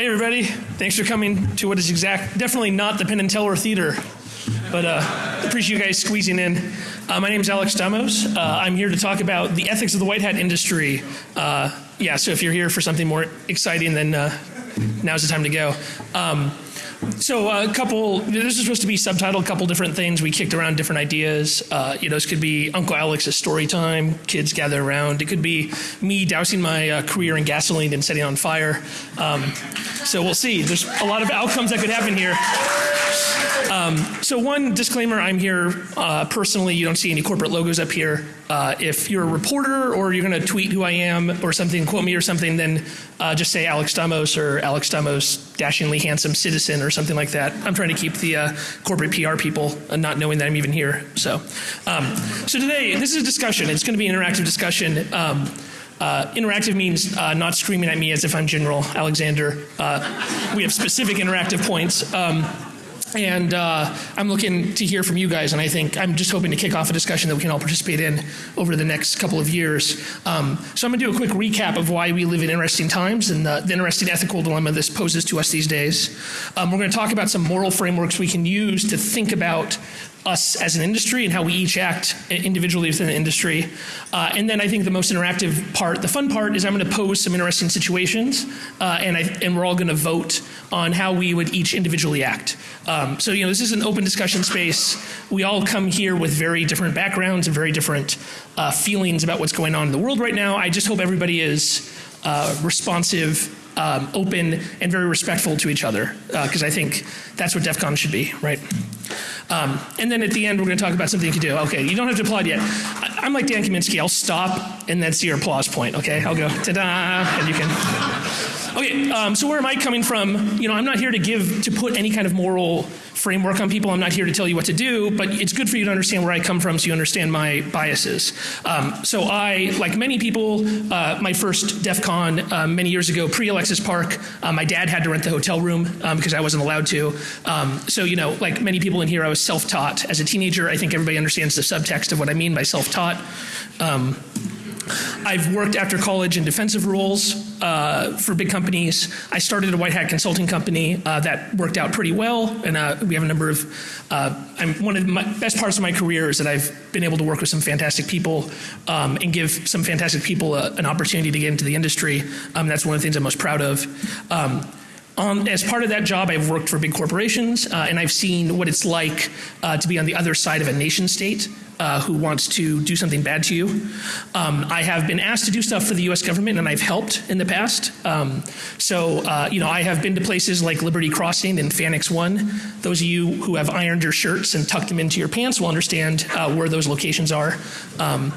Hey, everybody. Thanks for coming to what is exact, definitely not the Penn and Teller Theater, but uh, appreciate you guys squeezing in. Uh, my name is Alex Stamos. Uh, I'm here to talk about the ethics of the white hat industry. Uh, yeah, so if you're here for something more exciting, then uh, now's the time to go. Um, so uh, a couple, this is supposed to be subtitled a couple different things. We kicked around different ideas. Uh, you know, this could be Uncle Alex's story time, kids gather around. It could be me dousing my uh, career in gasoline and setting on fire. Um, so we'll see. There's a lot of outcomes that could happen here. Um, so one disclaimer, I'm here uh, personally. You don't see any corporate logos up here. Uh, if you're a reporter or you're going to tweet who I am or something, quote me or something, then uh, just say Alex Stamos or Alex Stamos, dashingly handsome citizen or something like that. I'm trying to keep the uh, corporate PR people uh, not knowing that I'm even here. So, um, so today, this is a discussion. It's going to be an interactive discussion. Um, uh, interactive means uh, not screaming at me as if I'm General Alexander. We have specific interactive points. Um, and uh, I'm looking to hear from you guys, and I think I'm just hoping to kick off a discussion that we can all participate in over the next couple of years. Um, so I'm going to do a quick recap of why we live in interesting times and the, the interesting ethical dilemma this poses to us these days. Um, we're going to talk about some moral frameworks we can use to think about us as an industry and how we each act individually within the industry. Uh, and then I think the most interactive part, the fun part, is I'm going to pose some interesting situations, uh, and, I, and we're all going to vote on how we would each individually act. Um, so, you know, this is an open discussion space. We all come here with very different backgrounds and very different uh, feelings about what's going on in the world right now. I just hope everybody is uh, responsive um, open and very respectful to each other because uh, I think that's what DEF CON should be, right? Um, and then at the end, we're going to talk about something you can do. Okay, you don't have to applaud yet. I, am like Dan Kaminsky. I'll stop and then see your applause point. Okay, I'll go ta-da, and you can. Okay, um, so where am I coming from? You know, I'm not here to give, to put any kind of moral framework on people. I'm not here to tell you what to do, but it's good for you to understand where I come from so you understand my biases. Um, so I, like many people, uh, my first DEF CON uh, many years ago, pre-Alexis Park, uh, my dad had to rent the hotel room um, because I wasn't allowed to. Um, so, you know, like many people in here, I was self-taught. As a teenager, I think everybody understands the subtext of what I mean by self-taught. Um, I've worked after college in defensive roles uh, for big companies. I started a white hat consulting company uh, that worked out pretty well, and uh, we have a number of. Uh, I'm one of the best parts of my career is that I've been able to work with some fantastic people um, and give some fantastic people a, an opportunity to get into the industry. Um, that's one of the things I'm most proud of. Um, um, as part of that job, I've worked for big corporations, uh, and I've seen what it's like uh, to be on the other side of a nation state uh, who wants to do something bad to you. Um, I have been asked to do stuff for the U.S. government, and I've helped in the past. Um, so, uh, you know, I have been to places like Liberty Crossing and Fannex One. Those of you who have ironed your shirts and tucked them into your pants will understand uh, where those locations are. Um,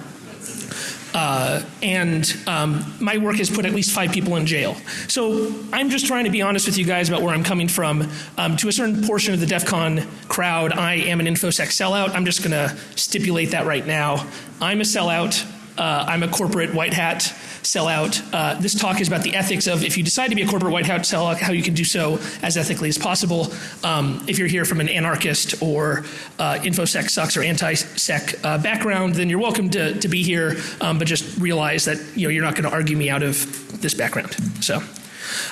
uh, and um, my work has put at least five people in jail. So I'm just trying to be honest with you guys about where I'm coming from. Um, to a certain portion of the DEF CON crowd, I am an InfoSec sellout. I'm just going to stipulate that right now. I'm a sellout. Uh, I'm a corporate white hat sellout. Uh, this talk is about the ethics of if you decide to be a corporate white hat sellout, how you can do so as ethically as possible. Um, if you're here from an anarchist or uh, infosec sucks or anti-sec uh, background, then you're welcome to, to be here, um, but just realize that you know, you're not going to argue me out of this background. So.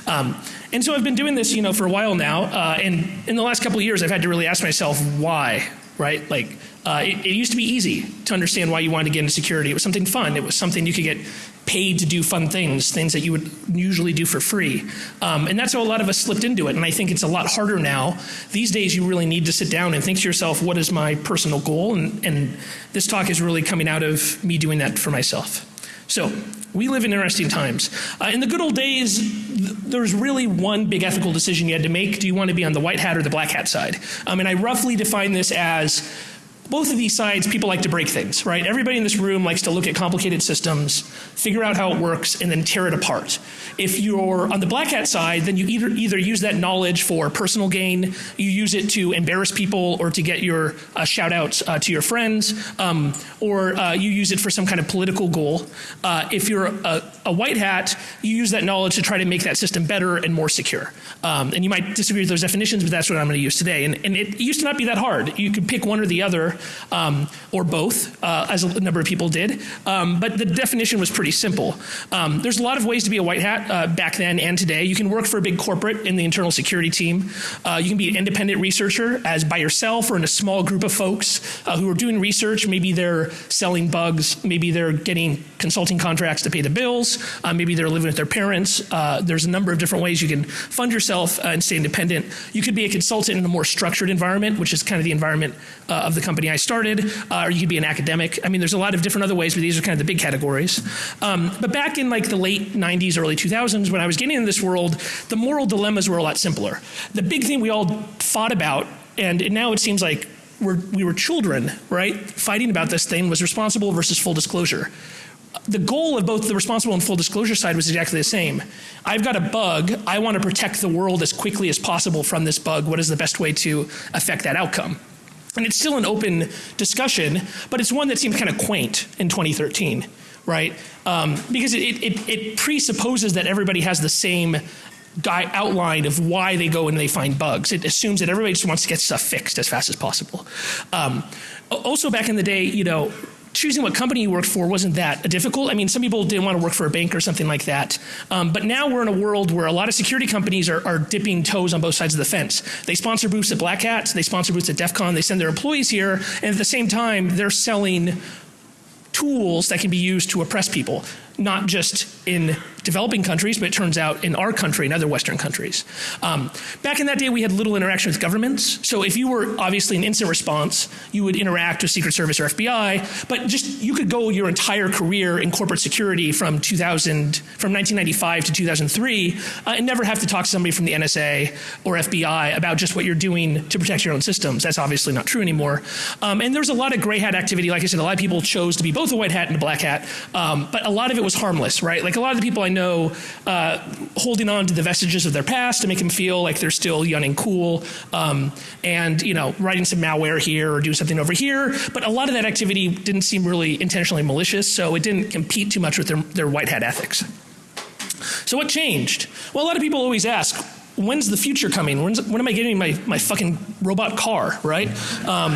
Um, and so I've been doing this, you know, for a while now, uh, and in the last couple of years, I've had to really ask myself why, right? Like, uh, it, it, used to be easy to understand why you wanted to get into security. It was something fun. It was something you could get paid to do fun things, things that you would usually do for free. Um, and that's how a lot of us slipped into it. And I think it's a lot harder now. These days, you really need to sit down and think to yourself, what is my personal goal? And, and this talk is really coming out of me doing that for myself. So, we live in interesting times. Uh, in the good old days, th there's really one big ethical decision you had to make. Do you want to be on the white hat or the black hat side? Um, and I roughly define this as both of these sides, people like to break things, right? Everybody in this room likes to look at complicated systems, figure out how it works, and then tear it apart. If you're on the black hat side, then you either, either use that knowledge for personal gain, you use it to embarrass people or to get your uh, shout outs uh, to your friends, um, or uh, you use it for some kind of political goal. Uh, if you're a, a, white hat, you use that knowledge to try to make that system better and more secure. Um, and you might disagree with those definitions, but that's what I'm going to use today. And, and it used to not be that hard. You could pick one or the other um, or both, uh, as a number of people did. Um, but the definition was pretty simple. Um, there's a lot of ways to be a white hat uh, back then and today. You can work for a big corporate in the internal security team. Uh, you can be an independent researcher as by yourself or in a small group of folks uh, who are doing research. Maybe they're selling bugs. Maybe they're getting consulting contracts to pay the bills. Uh, maybe they're living with their parents. Uh, there's a number of different ways you can fund yourself and stay independent. You could be a consultant in a more structured environment, which is kind of the environment of the company I started, or you could be an academic. I mean, there's a lot of different other ways, but these are kind of the big categories. Um, but back in like the late 90s, early 2000s, when I was getting into this world, the moral dilemmas were a lot simpler. The big thing we all fought about, and now it seems like we're, we were children, right, fighting about this thing was responsible versus full disclosure the goal of both the responsible and full disclosure side was exactly the same. I've got a bug. I want to protect the world as quickly as possible from this bug. What is the best way to affect that outcome? And it's still an open discussion, but it's one that seems kind of quaint in 2013, right? Um, because it, it, it, presupposes that everybody has the same guy outline of why they go and they find bugs. It assumes that everybody just wants to get stuff fixed as fast as possible. Um, also, back in the day, you know, choosing what company you worked for wasn't that difficult. I mean, some people didn't want to work for a bank or something like that. Um, but now we're in a world where a lot of security companies are, are, dipping toes on both sides of the fence. They sponsor booths at Black Hat, they sponsor booths at DEF CON, they send their employees here, and at the same time, they're selling tools that can be used to oppress people not just in developing countries, but it turns out in our country and other Western countries. Um, back in that day, we had little interaction with governments. So if you were obviously an instant response, you would interact with Secret Service or FBI, but just you could go your entire career in corporate security from 2000, from 1995 to 2003, uh, and never have to talk to somebody from the NSA or FBI about just what you're doing to protect your own systems. That's obviously not true anymore. Um, and there's a lot of gray hat activity. Like I said, a lot of people chose to be both a white hat and a black hat, um, but a lot of it was harmless, right? Like a lot of the people I know uh, holding on to the vestiges of their past to make them feel like they're still young and cool, um, and you know, writing some malware here or doing something over here. But a lot of that activity didn't seem really intentionally malicious, so it didn't compete too much with their, their white hat ethics. So what changed? Well, a lot of people always ask, when's the future coming? When's, when am I getting my, my fucking robot car, right? Um,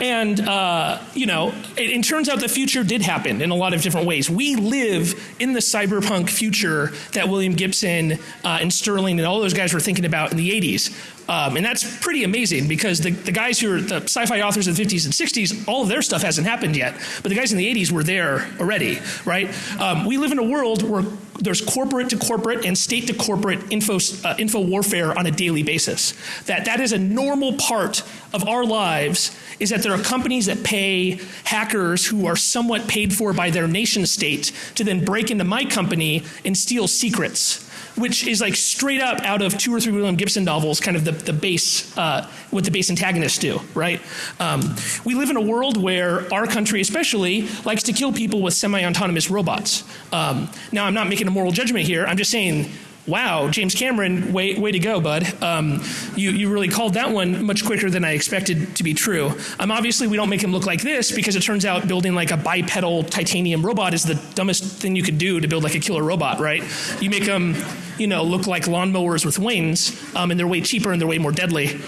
and, uh, you know, it, it, turns out the future did happen in a lot of different ways. We live in the cyberpunk future that William Gibson uh, and Sterling and all those guys were thinking about in the 80s. Um, and that's pretty amazing because the, the guys who are the sci-fi authors of the 50s and 60s, all of their stuff hasn't happened yet. But the guys in the 80s were there already, right? Um, we live in a world where there's corporate to corporate and state to corporate info, uh, info warfare on a daily basis. That, that is a normal part of our lives is that there are companies that pay hackers who are somewhat paid for by their nation state to then break into my company and steal secrets which is like straight up out of two or three William Gibson novels, kind of the, the base, uh, what the base antagonists do, right? Um, we live in a world where our country especially likes to kill people with semi-autonomous robots. Um, now I'm not making a moral judgment here, I'm just saying wow, James Cameron, way, way to go, bud. Um, you, you really called that one much quicker than I expected to be true. Um, obviously, we don't make him look like this because it turns out building like a bipedal titanium robot is the dumbest thing you could do to build like a killer robot, right? You make them, you know, look like lawnmowers with wings, um, and they're way cheaper and they're way more deadly.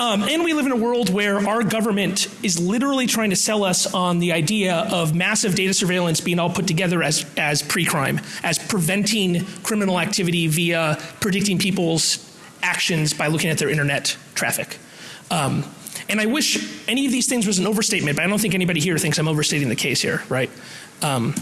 Um, and we live in a world where our government is literally trying to sell us on the idea of massive data surveillance being all put together as, as pre-crime, as preventing criminal activity via predicting people's actions by looking at their internet traffic. Um, and I wish any of these things was an overstatement, but I don't think anybody here thinks I'm overstating the case here, right? Um,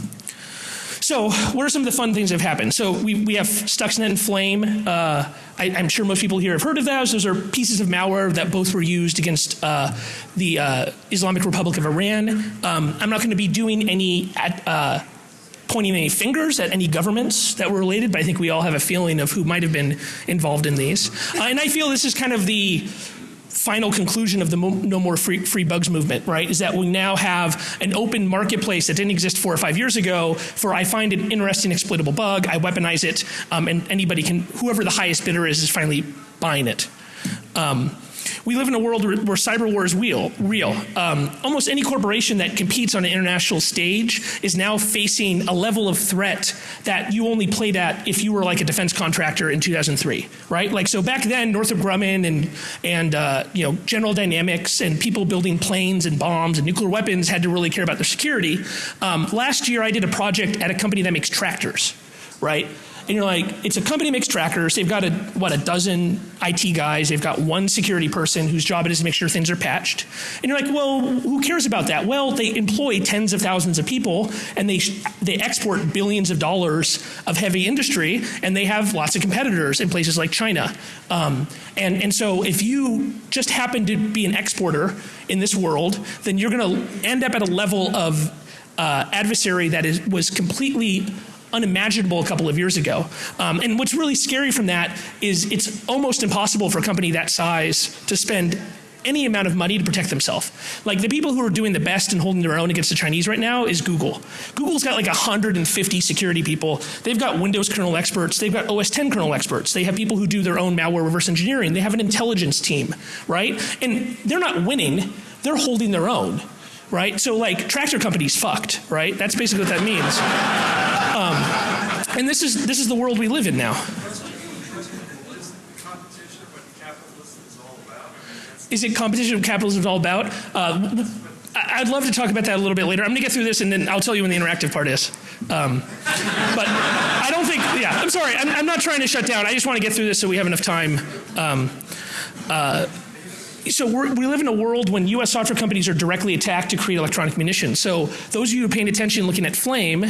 so what are some of the fun things that have happened? So we, we have Stuxnet and Flame. Uh, I, am sure most people here have heard of those. Those are pieces of malware that both were used against uh, the uh, Islamic Republic of Iran. Um, I'm not going to be doing any at, uh, pointing any fingers at any governments that were related, but I think we all have a feeling of who might have been involved in these. Uh, and I feel this is kind of the final conclusion of the no more free, free bugs movement, right? Is that we now have an open marketplace that didn't exist four or five years ago for I find an interesting exploitable bug, I weaponize it, um, and anybody can, whoever the highest bidder is, is finally buying it. Um, we live in a world where, cyber war is real. real. Um, almost any corporation that competes on an international stage is now facing a level of threat that you only played at if you were like a defense contractor in 2003, right? Like so back then, Northrop Grumman and and uh, you know General Dynamics and people building planes and bombs and nuclear weapons had to really care about their security. Um, last year, I did a project at a company that makes tractors, right? And you're like, it's a company that makes trackers. They've got a what a dozen IT guys. They've got one security person whose job it is to make sure things are patched. And you're like, well, who cares about that? Well, they employ tens of thousands of people, and they they export billions of dollars of heavy industry, and they have lots of competitors in places like China. Um, and and so if you just happen to be an exporter in this world, then you're going to end up at a level of uh, adversary that is was completely unimaginable a couple of years ago. Um, and what's really scary from that is it's almost impossible for a company that size to spend any amount of money to protect themselves. Like the people who are doing the best and holding their own against the Chinese right now is Google. Google's got like 150 security people. They've got Windows kernel experts. They've got OS 10 kernel experts. They have people who do their own malware reverse engineering. They have an intelligence team, right? And they're not winning. They're holding their own right? So like tractor companies fucked, right? That's basically what that means. Um, and this is this is the world we live in now. Is it competition what capitalism is all about? Uh, I'd love to talk about that a little bit later. I'm going to get through this and then I'll tell you when the interactive part is. Um, but I don't think, yeah, I'm sorry. I'm, I'm, not trying to shut down. I just want to get through this so we have enough time. Um, uh, so we live in a world when U.S. software companies are directly attacked to create electronic munitions. So those of you who are paying attention looking at Flame,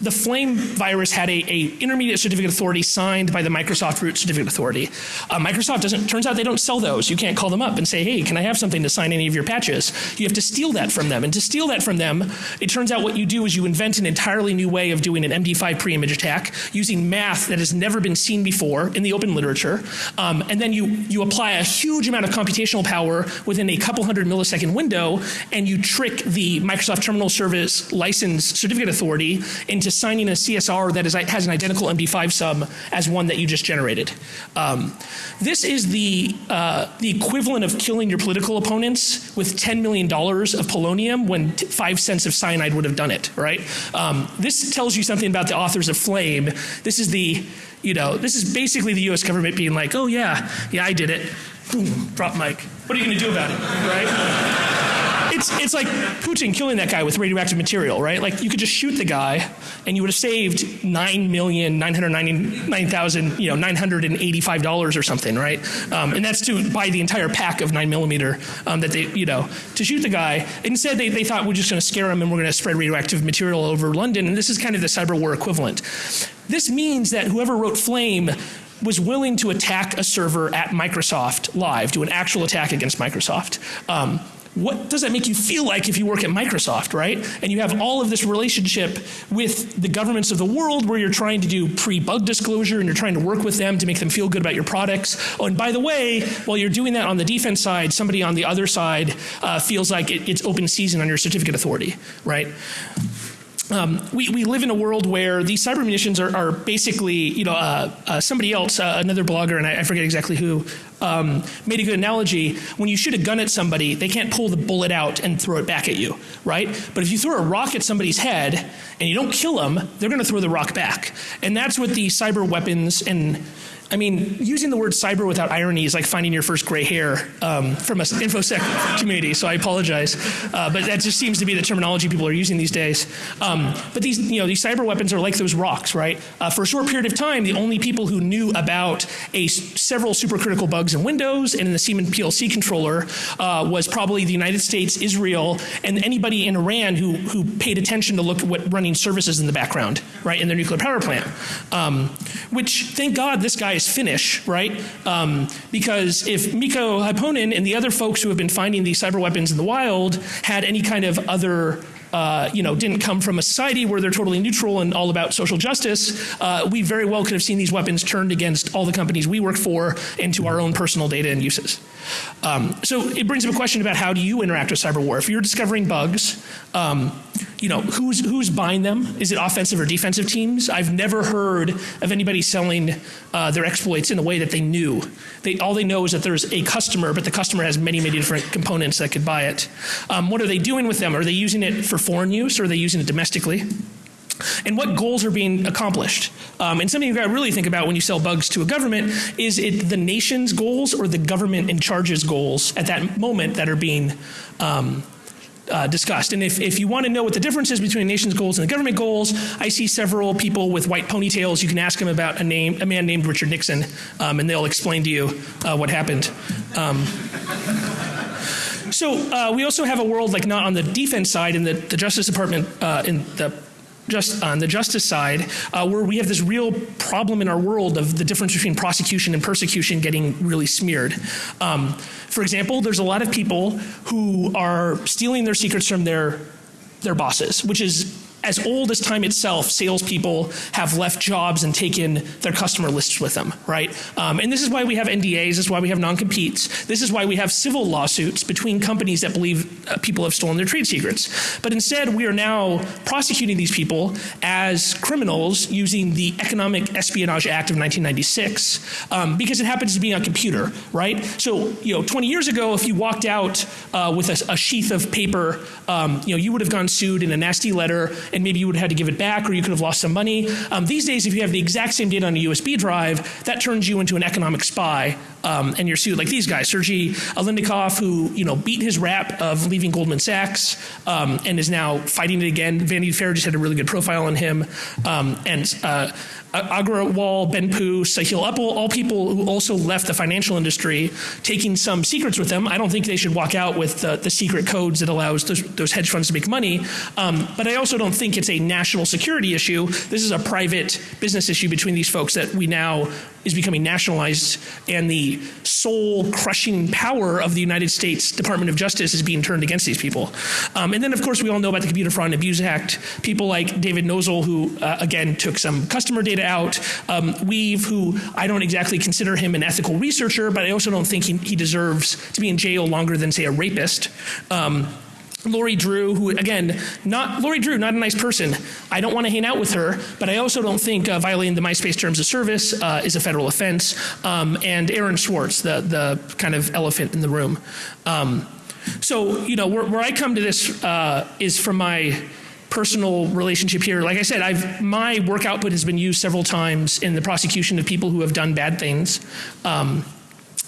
the Flame virus had a, a intermediate certificate authority signed by the Microsoft root certificate authority. Uh, Microsoft doesn't, turns out they don't sell those. You can't call them up and say, hey, can I have something to sign any of your patches? You have to steal that from them. And to steal that from them, it turns out what you do is you invent an entirely new way of doing an MD5 pre-image attack using math that has never been seen before in the open literature. Um, and then you, you apply a huge amount of computational power within a couple hundred millisecond window, and you trick the Microsoft Terminal Service License Certificate Authority into signing a CSR that is, has an identical MD5 sum as one that you just generated. Um, this is the, uh, the equivalent of killing your political opponents with $10 million of polonium when five cents of cyanide would have done it, right? Um, this tells you something about the authors of Flame. This is the, you know, this is basically the US government being like, oh yeah, yeah, I did it boom, drop mic. What are you going to do about it, right? It's, it's like Putin killing that guy with radioactive material, right? Like you could just shoot the guy and you would have saved nine million nine hundred ninety nine thousand, you know, nine hundred and eighty five dollars or something, right? Um, and that's to buy the entire pack of nine millimeter um, that they, you know, to shoot the guy. Instead, they, they thought we're just going to scare him and we're going to spread radioactive material over London. And this is kind of the cyber war equivalent. This means that whoever wrote Flame was willing to attack a server at Microsoft live, do an actual attack against Microsoft. Um, what does that make you feel like if you work at Microsoft, right? And you have all of this relationship with the governments of the world where you're trying to do pre-bug disclosure and you're trying to work with them to make them feel good about your products. Oh, and by the way, while you're doing that on the defense side, somebody on the other side uh, feels like it, it's open season on your certificate authority, right? Um, we, we live in a world where these cyber munitions are, are basically, you know, uh, uh, somebody else, uh, another blogger, and I, I forget exactly who, um, made a good analogy. When you shoot a gun at somebody, they can't pull the bullet out and throw it back at you, right? But if you throw a rock at somebody's head and you don't kill them, they're going to throw the rock back. And that's what the cyber weapons and I mean, using the word cyber without irony is like finding your first gray hair um, from an infosec community. So I apologize, uh, but that just seems to be the terminology people are using these days. Um, but these, you know, these cyber weapons are like those rocks, right? Uh, for a short period of time, the only people who knew about a several supercritical bugs in Windows and in the Siemens PLC controller uh, was probably the United States, Israel, and anybody in Iran who who paid attention to look at what running services in the background, right, in their nuclear power plant. Um, which, thank God, this guy is Finnish, right? Um, because if Mikko Hyppönen and the other folks who have been finding these cyber weapons in the wild had any kind of other uh, you know, didn't come from a society where they're totally neutral and all about social justice, uh, we very well could have seen these weapons turned against all the companies we work for into our own personal data and uses. Um, so it brings up a question about how do you interact with cyber war. If you're discovering bugs, um, you know, who's who's buying them? Is it offensive or defensive teams? I've never heard of anybody selling uh, their exploits in a way that they knew. They all they know is that there's a customer, but the customer has many many different components that could buy it. Um, what are they doing with them? Are they using it for foreign use or are they using it domestically? and what goals are being accomplished. Um, and something you've got to really think about when you sell bugs to a government is it the nation's goals or the government in charge's goals at that moment that are being um, uh, discussed. And if, if you want to know what the difference is between a nation's goals and the government goals, I see several people with white ponytails. You can ask them about a name, a man named Richard Nixon, um, and they'll explain to you uh, what happened. Um, so uh, we also have a world like not on the defense side in the, the Justice Department uh, in the just on the justice side, uh, where we have this real problem in our world of the difference between prosecution and persecution getting really smeared. Um, for example, there's a lot of people who are stealing their secrets from their their bosses, which is as old as time itself, salespeople have left jobs and taken their customer lists with them, right? Um, and this is why we have NDAs, this is why we have non-competes, this is why we have civil lawsuits between companies that believe uh, people have stolen their trade secrets. But instead, we are now prosecuting these people as criminals using the Economic Espionage Act of 1996 um, because it happens to be on a computer, right? So, you know, 20 years ago, if you walked out uh, with a, a, sheath of paper, um, you know, you would have gone sued in a nasty letter and maybe you would have had to give it back or you could have lost some money. Um, these days, if you have the exact same data on a USB drive, that turns you into an economic spy um, and you're sued. Like these guys, Sergey Aleynikov, who you know beat his rap of leaving Goldman Sachs um, and is now fighting it again. Vanity Fair just had a really good profile on him. Um, and uh, Agrawal, Ben Pu, Sahil Uppal, all people who also left the financial industry, taking some secrets with them. I don't think they should walk out with the, the secret codes that allows those, those, hedge funds to make money. Um, but I also don't think it's a national security issue. This is a private business issue between these folks that we now is becoming nationalized and the soul crushing power of the United States Department of Justice is being turned against these people. Um, and then, of course, we all know about the Computer Fraud and Abuse Act. People like David Nosal, who uh, again took some customer data out. Um, Weev, who I don't exactly consider him an ethical researcher, but I also don't think he, he deserves to be in jail longer than, say, a rapist. Um, Lori Drew, who again, not Lori Drew, not a nice person. I don't want to hang out with her, but I also don't think uh, violating the MySpace terms of service uh, is a federal offense. Um, and Aaron Swartz, the the kind of elephant in the room. Um, so you know where, where, I come to this uh, is from my personal relationship here. Like I said, I've my work output has been used several times in the prosecution of people who have done bad things. Um,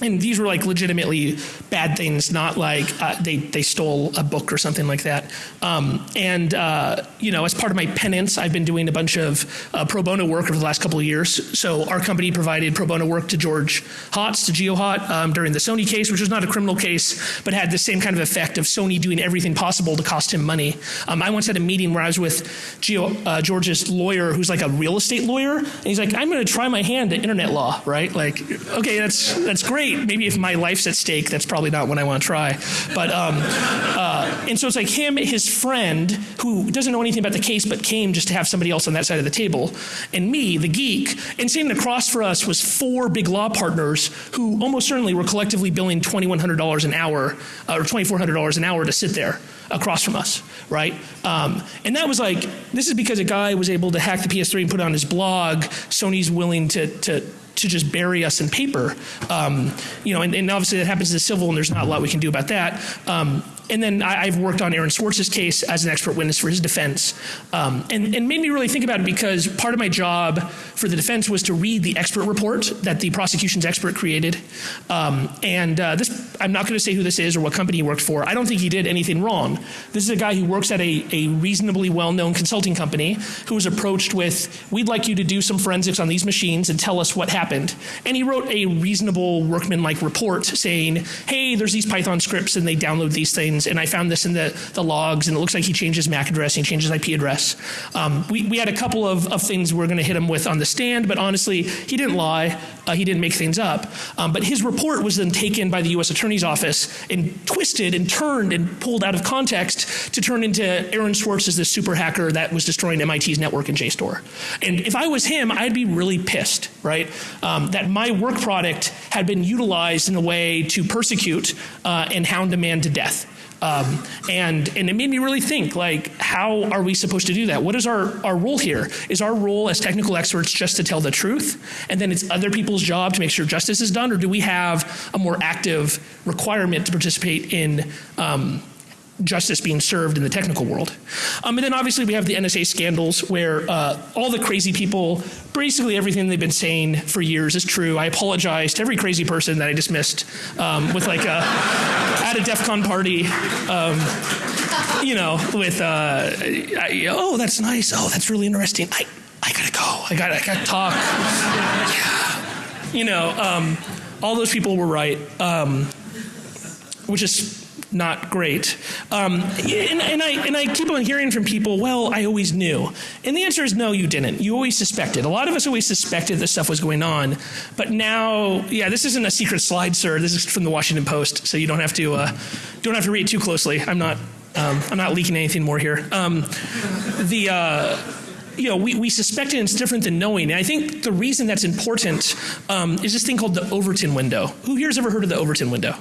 and these were like legitimately bad things, not like uh, they they stole a book or something like that. Um, and uh, you know, as part of my penance, I've been doing a bunch of uh, pro bono work over the last couple of years. So our company provided pro bono work to George Hotz, to GeoHot, um, during the Sony case, which was not a criminal case, but had the same kind of effect of Sony doing everything possible to cost him money. Um, I once had a meeting where I was with Geo, uh, George's lawyer, who's like a real estate lawyer, and he's like, "I'm going to try my hand at internet law, right? Like, okay, that's that's great." Maybe if my life's at stake, that's probably not what I want to try. But um, uh, and so it's like him, his friend, who doesn't know anything about the case, but came just to have somebody else on that side of the table, and me, the geek. And sitting across for us was four big law partners who almost certainly were collectively billing twenty one hundred dollars an hour uh, or twenty four hundred dollars an hour to sit there across from us, right? Um, and that was like, this is because a guy was able to hack the PS3 and put it on his blog. Sony's willing to to to just bury us in paper. Um, you know, and, and, obviously that happens in the civil, and there's not a lot we can do about that. Um, and then I, have worked on Aaron Swartz's case as an expert witness for his defense, um, and, and made me really think about it because part of my job for the defense was to read the expert report that the prosecution's expert created. Um, and uh, this, I'm not going to say who this is or what company he worked for. I don't think he did anything wrong. This is a guy who works at a, a reasonably well-known consulting company who was approached with, "We'd like you to do some forensics on these machines and tell us what happened." And he wrote a reasonable workman-like report saying, "Hey, there's these Python scripts and they download these things." And I found this in the, the logs, and it looks like he changed his MAC address, he changed his IP address. Um, we, we had a couple of, of things we are going to hit him with on the stand, but honestly, he didn't lie. Uh, he didn't make things up. Um, but his report was then taken by the U.S. Attorney's Office and twisted and turned and pulled out of context to turn into Aaron Swartz as this super hacker that was destroying MIT's network in JSTOR. And if I was him, I'd be really pissed, right? Um, that my work product had been utilized in a way to persecute uh, and hound a man to death. Um, and, and it made me really think, like, how are we supposed to do that? What is our, our role here? Is our role as technical experts just to tell the truth? And then it's other people's job to make sure justice is done? Or do we have a more active requirement to participate in um, justice being served in the technical world. Um, and then obviously we have the NSA scandals where uh, all the crazy people, basically everything they've been saying for years is true. I apologize to every crazy person that I dismissed um, with like a, at a DEF CON party, um, you know, with, uh, I, oh, that's nice. Oh, that's really interesting. I, I gotta go. I gotta, I gotta talk. yeah. You know, um, all those people were right, um, which is not great. Um, and, and, I, and I keep on hearing from people, well, I always knew. And the answer is no, you didn't. You always suspected. A lot of us always suspected this stuff was going on. But now, yeah, this isn't a secret slide, sir. This is from the Washington Post, so you don't have to, uh, don't have to read too closely. I'm not, um, I'm not leaking anything more here. Um, the, uh, you know, we, we suspect it it's different than knowing. And I think the reason that's important um, is this thing called the Overton window. Who here's ever heard of the Overton window?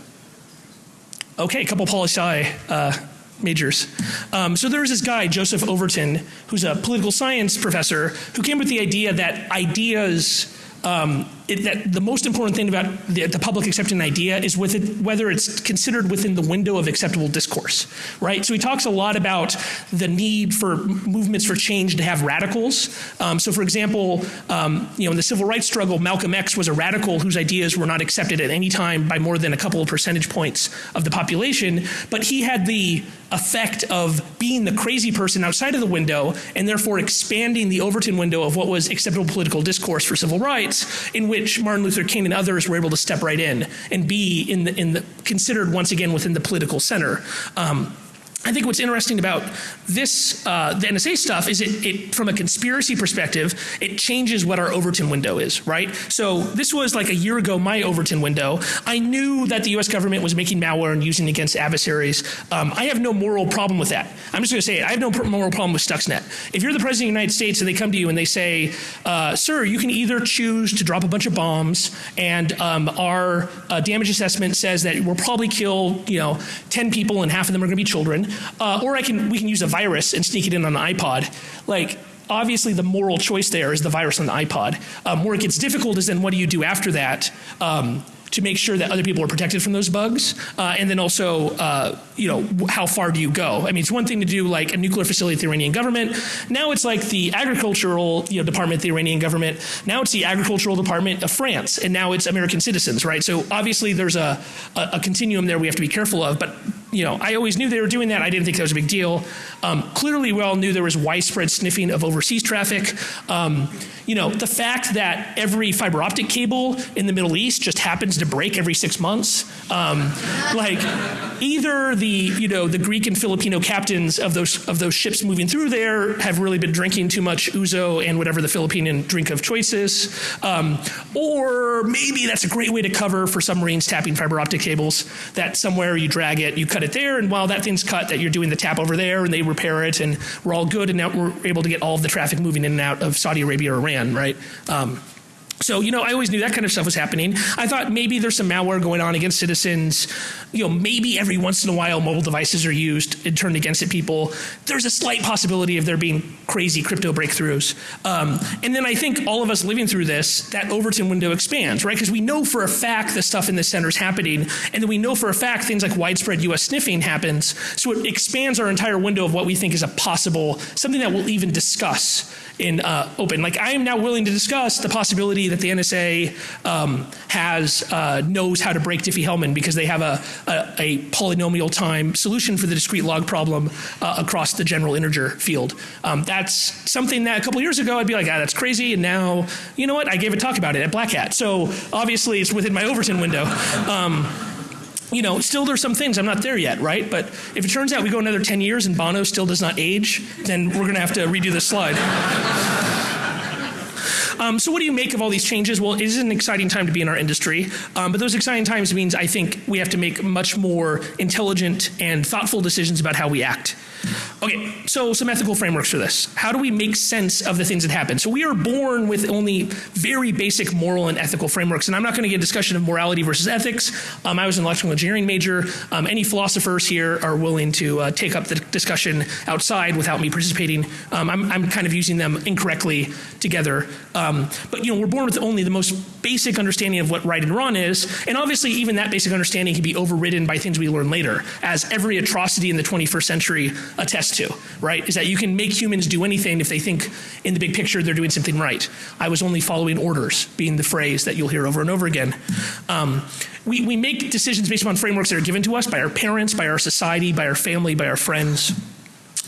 Okay, a couple poli sci uh, majors. Um, so there was this guy, Joseph Overton, who's a political science professor, who came with the idea that ideas um, it, that the most important thing about the, the public accepting an idea is with it, whether it's considered within the window of acceptable discourse, right? So he talks a lot about the need for movements for change to have radicals. Um, so, for example, um, you know, in the civil rights struggle, Malcolm X was a radical whose ideas were not accepted at any time by more than a couple of percentage points of the population, but he had the effect of being the crazy person outside of the window and therefore expanding the Overton window of what was acceptable political discourse for civil rights, in which Martin Luther King and others were able to step right in and be in the, in the considered once again within the political center. Um, I think what's interesting about this, uh, the NSA stuff, is it, it, from a conspiracy perspective, it changes what our Overton window is, right? So this was like a year ago, my Overton window. I knew that the US government was making malware and using it against adversaries. Um, I have no moral problem with that. I'm just going to say it. I have no moral problem with Stuxnet. If you're the President of the United States and they come to you and they say, uh, sir, you can either choose to drop a bunch of bombs and um, our uh, damage assessment says that we'll probably kill, you know, 10 people and half of them are going to be children, uh, or I can, we can use a virus and sneak it in on an iPod. Like, obviously the moral choice there is the virus on the iPod. Um, where it gets difficult is then what do you do after that? Um, to make sure that other people are protected from those bugs, uh, and then also, uh, you know, how far do you go? I mean, it's one thing to do like a nuclear facility at the Iranian government. Now it's like the agricultural, you know, department of the Iranian government. Now it's the agricultural department of France, and now it's American citizens, right? So obviously there's a, a, a continuum there we have to be careful of, but you know, I always knew they were doing that. I didn't think that was a big deal. Um, clearly, we all knew there was widespread sniffing of overseas traffic. Um, you know, the fact that every fiber optic cable in the Middle East just happens to break every six months. Um, like, either the you know the Greek and Filipino captains of those of those ships moving through there have really been drinking too much ouzo and whatever the Filipino drink of choice is, um, or maybe that's a great way to cover for submarines tapping fiber optic cables. That somewhere you drag it, you cut cut it there, and while that thing's cut, that you're doing the tap over there, and they repair it, and we're all good, and now we're able to get all of the traffic moving in and out of Saudi Arabia or Iran, right? Um, so, you know, I always knew that kind of stuff was happening. I thought maybe there's some malware going on against citizens. You know, maybe every once in a while mobile devices are used and turned against people. There's a slight possibility of there being crazy crypto breakthroughs. Um, and then I think all of us living through this, that Overton window expands, right? Because we know for a fact the stuff in the center is happening. And then we know for a fact things like widespread US sniffing happens. So it expands our entire window of what we think is a possible, something that we'll even discuss in uh, open. Like I am now willing to discuss the possibility that the NSA um, has uh, knows how to break Diffie-Hellman because they have a, a, a, polynomial time solution for the discrete log problem uh, across the general integer field. Um, that's something that a couple years ago I'd be like, ah, that's crazy, and now you know what? I gave a talk about it at Black Hat. So obviously it's within my Overton window. Um, you know, still there's some things I'm not there yet, right? But if it turns out we go another 10 years and Bono still does not age, then we're going to have to redo this slide. Um, so what do you make of all these changes? Well, it is an exciting time to be in our industry, um, but those exciting times means I think we have to make much more intelligent and thoughtful decisions about how we act. Okay, so some ethical frameworks for this. How do we make sense of the things that happen? So we are born with only very basic moral and ethical frameworks, and I'm not going to get a discussion of morality versus ethics. Um, I was an electrical engineering major. Um, any philosophers here are willing to uh, take up the discussion outside without me participating. Um, I'm, I'm, kind of using them incorrectly together. Um, but you know, we're born with only the most basic understanding of what right and wrong is, and obviously even that basic understanding can be overridden by things we learn later, as every atrocity in the 21st century attests to, right? Is that you can make humans do anything if they think in the big picture they're doing something right. I was only following orders, being the phrase that you'll hear over and over again. Um, we, we make decisions based upon frameworks that are given to us by our parents, by our society, by our family, by our friends.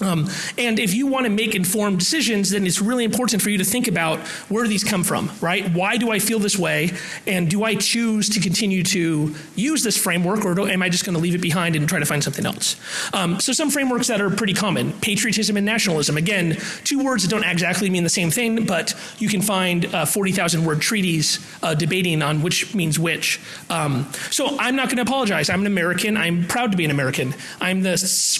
Um, and if you want to make informed decisions, then it's really important for you to think about where do these come from, right? Why do I feel this way? And do I choose to continue to use this framework or do, am I just going to leave it behind and try to find something else? Um, so some frameworks that are pretty common, patriotism and nationalism. Again, two words that don't exactly mean the same thing, but you can find uh, 40,000 word treaties uh, debating on which means which. Um, so I'm not going to apologize. I'm an American. I'm proud to be an American. I'm the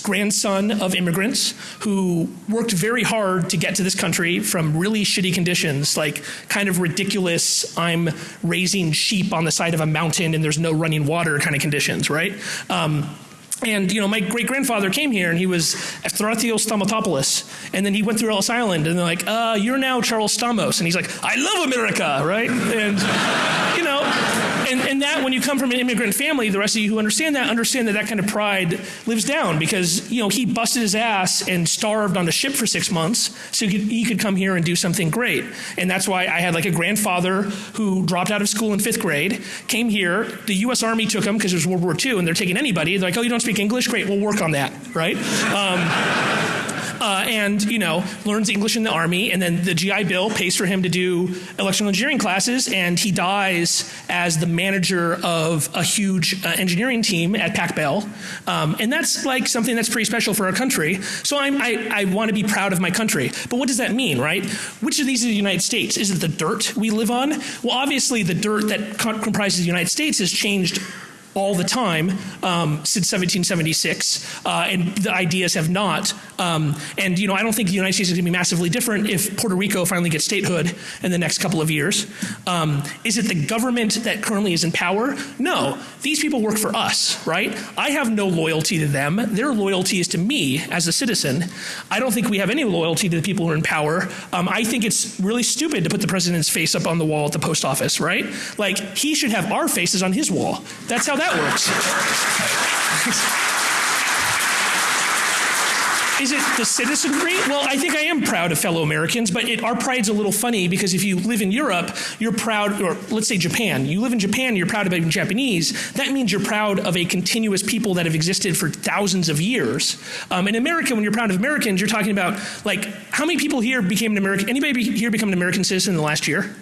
grandson of immigrants who worked very hard to get to this country from really shitty conditions, like kind of ridiculous, I'm raising sheep on the side of a mountain and there's no running water kind of conditions, right? Um, and you know, my great grandfather came here, and he was Eustrathios Stamatopoulos, and then he went through Ellis Island, and they're like, uh, "You're now Charles Stamos," and he's like, "I love America," right? And you know, and, and that when you come from an immigrant family, the rest of you who understand that understand that that kind of pride lives down because you know he busted his ass and starved on a ship for six months so he could, he could come here and do something great, and that's why I had like a grandfather who dropped out of school in fifth grade, came here, the U.S. Army took him because it was World War II, and they're taking anybody. They're like, "Oh, you don't speak English? Great, we'll work on that, right?" Um, uh, and you know learns English in the army, and then the GI Bill pays for him to do electrical engineering classes, and he dies as the manager of a huge uh, engineering team at Pac Bell, um, and that's like something that's pretty special for our country. So I'm, I, I want to be proud of my country, but what does that mean, right? Which of these is the United States? Is it the dirt we live on? Well, obviously the dirt that comprises the United States has changed all the time um, since 1776, uh, and the ideas have not. Um, and you know, I don't think the United States is going to be massively different if Puerto Rico finally gets statehood in the next couple of years. Um, is it the government that currently is in power? No, these people work for us, right? I have no loyalty to them. Their loyalty is to me as a citizen. I don't think we have any loyalty to the people who are in power. Um, I think it's really stupid to put the president's face up on the wall at the post office, right? Like he should have our faces on his wall. That's how that works. Is it the citizenry? Well, I think I am proud of fellow Americans, but it, our pride's a little funny because if you live in Europe, you're proud, or let's say Japan. You live in Japan, you're proud of being Japanese. That means you're proud of a continuous people that have existed for thousands of years. Um, in America, when you're proud of Americans, you're talking about like how many people here became an American? Anybody here become an American citizen in the last year?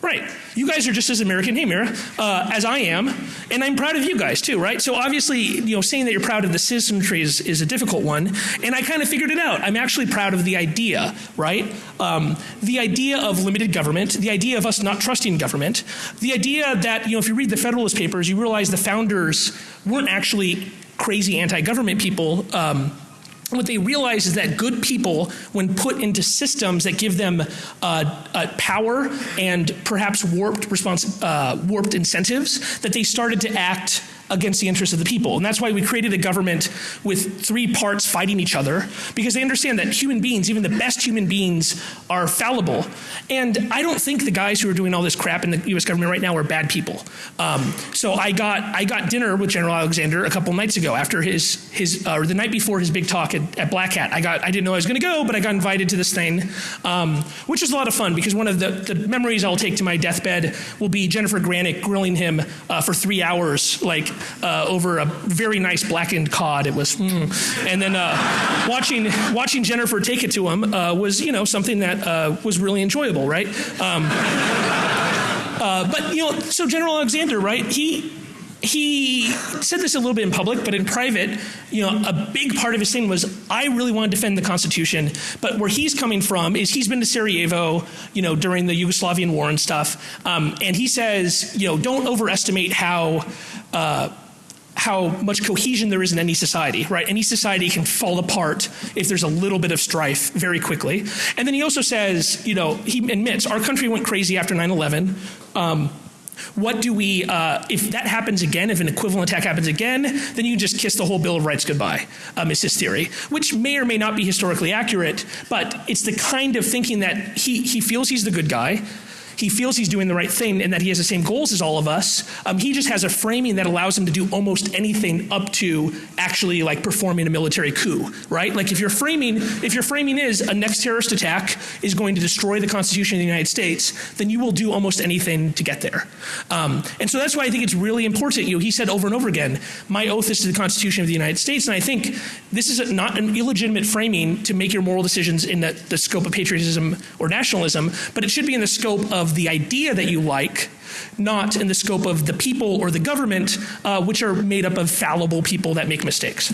Right. You guys are just as American, hey Mira, uh, as I am, and I'm proud of you guys too, right? So obviously, you know, saying that you're proud of the citizenry is, is a difficult one, and I kind of figured it out. I'm actually proud of the idea, right? Um, the idea of limited government, the idea of us not trusting government, the idea that, you know, if you read the Federalist Papers, you realize the founders weren't actually crazy anti-government people. Um, what they realize is that good people, when put into systems that give them uh, uh, power and perhaps warped, uh, warped incentives, that they started to act against the interests of the people. And that's why we created a government with three parts fighting each other, because they understand that human beings, even the best human beings, are fallible. And I don't think the guys who are doing all this crap in the US government right now are bad people. Um, so I got, I got dinner with General Alexander a couple nights ago after his, his uh, or the night before his big talk at, at, Black Hat. I, got, I didn't know I was going to go, but I got invited to this thing, um, which was a lot of fun because one of the, the memories I'll take to my deathbed will be Jennifer Granick grilling him uh, for three hours, like uh, over a very nice blackened cod. It was, mm. and then uh, watching watching Jennifer take it to him uh, was you know something that uh, was really enjoyable, right? Um, uh, but you know, so General Alexander, right? He he said this a little bit in public, but in private, you know, a big part of his thing was, I really want to defend the Constitution. But where he's coming from is he's been to Sarajevo, you know, during the Yugoslavian war and stuff. Um, and he says, you know, don't overestimate how. Uh, how much cohesion there is in any society, right? Any society can fall apart if there's a little bit of strife very quickly. And then he also says, you know, he admits our country went crazy after 9 11. Um, what do we, uh, if that happens again, if an equivalent attack happens again, then you just kiss the whole Bill of Rights goodbye, um, is his theory, which may or may not be historically accurate, but it's the kind of thinking that he, he feels he's the good guy he feels he's doing the right thing and that he has the same goals as all of us. Um, he just has a framing that allows him to do almost anything up to actually like performing a military coup, right? Like if your framing, if your framing is a next terrorist attack is going to destroy the Constitution of the United States, then you will do almost anything to get there. Um, and so that's why I think it's really important. You know, he said over and over again, "My oath is to the Constitution of the United States," and I think this is a, not an illegitimate framing to make your moral decisions in the, the scope of patriotism or nationalism, but it should be in the scope of of the idea that you like, not in the scope of the people or the government, uh, which are made up of fallible people that make mistakes.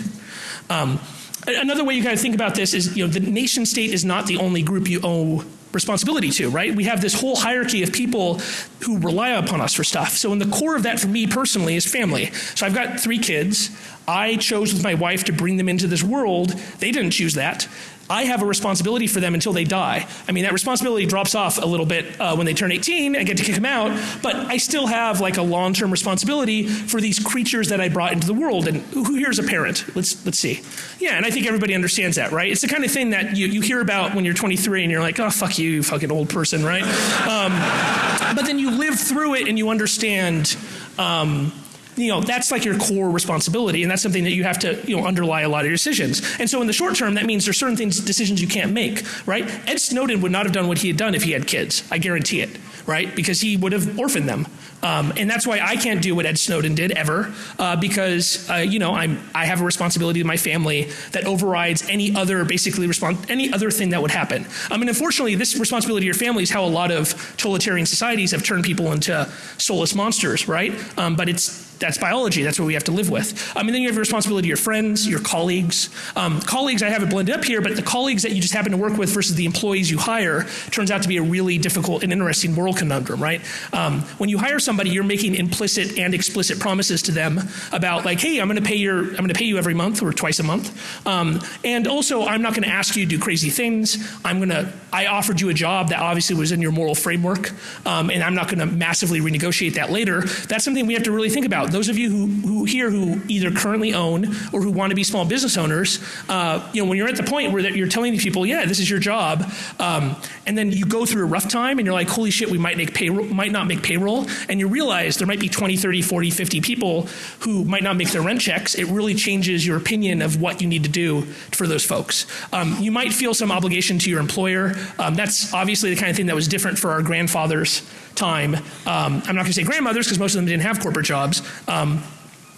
Um, another way you kind of think about this is, you know, the nation state is not the only group you owe responsibility to, right? We have this whole hierarchy of people who rely upon us for stuff. So in the core of that for me personally is family. So I've got three kids. I chose with my wife to bring them into this world. They didn't choose that. I have a responsibility for them until they die. I mean, that responsibility drops off a little bit uh, when they turn 18. I get to kick them out, but I still have like a long-term responsibility for these creatures that I brought into the world. And who here is a parent? Let's let's see. Yeah, and I think everybody understands that, right? It's the kind of thing that you, you hear about when you're 23 and you're like, oh fuck you, you fucking old person, right? Um, but then you live through it and you understand. Um, you know, that's like your core responsibility, and that's something that you have to, you know, underlie a lot of your decisions. And so in the short term, that means there's certain things, decisions you can't make, right? Ed Snowden would not have done what he had done if he had kids. I guarantee it, right? Because he would have orphaned them. Um, and that's why I can't do what Ed Snowden did ever, uh, because uh, you know I'm I have a responsibility to my family that overrides any other basically respons- any other thing that would happen. I mean, unfortunately, this responsibility to your family is how a lot of totalitarian societies have turned people into soulless monsters, right? Um, but it's that's biology. That's what we have to live with. Um, and then you have a responsibility to your friends, your colleagues. Um, colleagues, I have it blended up here, but the colleagues that you just happen to work with versus the employees you hire turns out to be a really difficult and interesting moral conundrum, right? Um, when you hire somebody, you're making implicit and explicit promises to them about like, hey, I'm going to pay your, I'm going to pay you every month or twice a month, um, and also I'm not going to ask you to do crazy things. I'm going to, I offered you a job that obviously was in your moral framework, um, and I'm not going to massively renegotiate that later. That's something we have to really think about those of you who, who here who either currently own or who want to be small business owners, uh, you know, when you're at the point where that you're telling these people, yeah, this is your job, um, and then you go through a rough time and you're like, holy shit, we might make payroll, might not make payroll, and you realize there might be 20, 30, 40, 50 people who might not make their rent checks. It really changes your opinion of what you need to do for those folks. Um, you might feel some obligation to your employer. Um, that's obviously the kind of thing that was different for our grandfathers time. Um, I'm not going to say grandmothers because most of them didn't have corporate jobs. Um,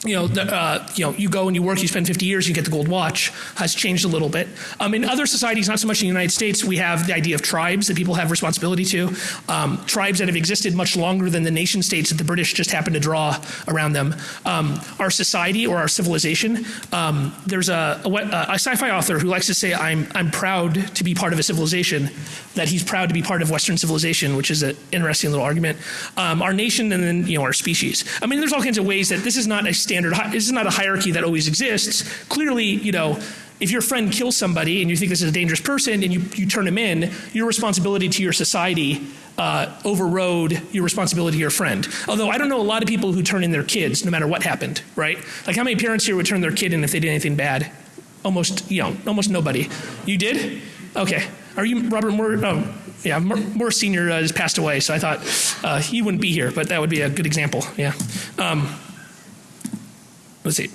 you know, the, uh, you know, you go and you work, you spend 50 years, you get the gold watch, has changed a little bit. Um, in other societies, not so much in the United States, we have the idea of tribes that people have responsibility to. Um, tribes that have existed much longer than the nation states that the British just happened to draw around them. Um, our society or our civilization, um, there's a, a, a sci-fi author who likes to say, I'm, I'm proud to be part of a civilization, that he's proud to be part of Western civilization, which is an interesting little argument. Um, our nation and then, you know, our species. I mean, there's all kinds of ways that this is not a standard, this is not a hierarchy that always exists. Clearly, you know, if your friend kills somebody and you think this is a dangerous person and you, you turn him in, your responsibility to your society uh, overrode your responsibility to your friend. Although I don't know a lot of people who turn in their kids no matter what happened, right? Like how many parents here would turn their kid in if they did anything bad? Almost, you know, almost nobody. You did? Okay. Are you Robert Moore? Oh, yeah, Moore Senior uh, has passed away, so I thought uh, he wouldn't be here, but that would be a good example. Yeah. Um, let's see.